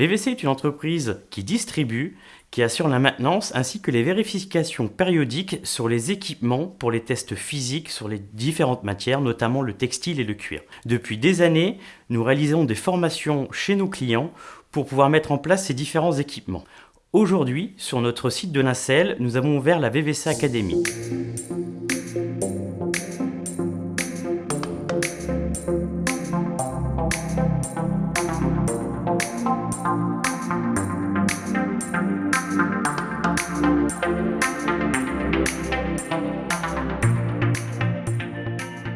VVC est une entreprise qui distribue, qui assure la maintenance ainsi que les vérifications périodiques sur les équipements pour les tests physiques sur les différentes matières, notamment le textile et le cuir. Depuis des années, nous réalisons des formations chez nos clients pour pouvoir mettre en place ces différents équipements. Aujourd'hui, sur notre site de Nacelle, nous avons ouvert la VVC Academy.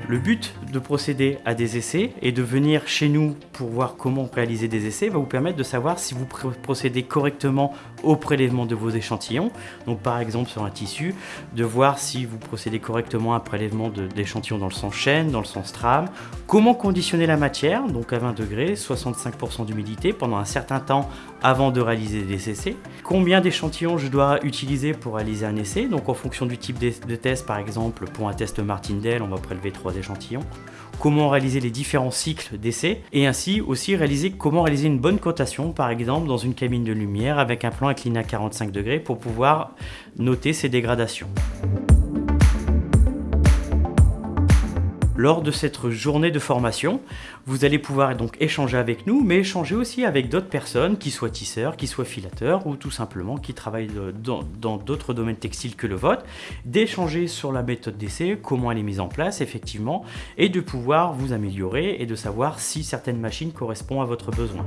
Le but de procéder à des essais et de venir chez nous pour voir comment réaliser des essais va vous permettre de savoir si vous procédez correctement au prélèvement de vos échantillons. Donc par exemple sur un tissu, de voir si vous procédez correctement à un prélèvement d'échantillons dans le sens chaîne, dans le sens trame. Comment conditionner la matière, donc à 20 degrés, 65% d'humidité pendant un certain temps avant de réaliser des essais. Combien d'échantillons je dois utiliser pour réaliser un essai, donc en fonction du type de test par exemple pour un test Martindale on va prélever trois échantillons, comment réaliser les différents cycles d'essai et ainsi aussi réaliser comment réaliser une bonne cotation par exemple dans une cabine de lumière avec un plan incliné à 45 degrés pour pouvoir noter ces dégradations. Lors de cette journée de formation, vous allez pouvoir donc échanger avec nous, mais échanger aussi avec d'autres personnes, qui soient tisseurs, qui soient filateurs, ou tout simplement qui travaillent dans d'autres domaines textiles que le vôtre, d'échanger sur la méthode d'essai, comment elle est mise en place effectivement, et de pouvoir vous améliorer et de savoir si certaines machines correspondent à votre besoin.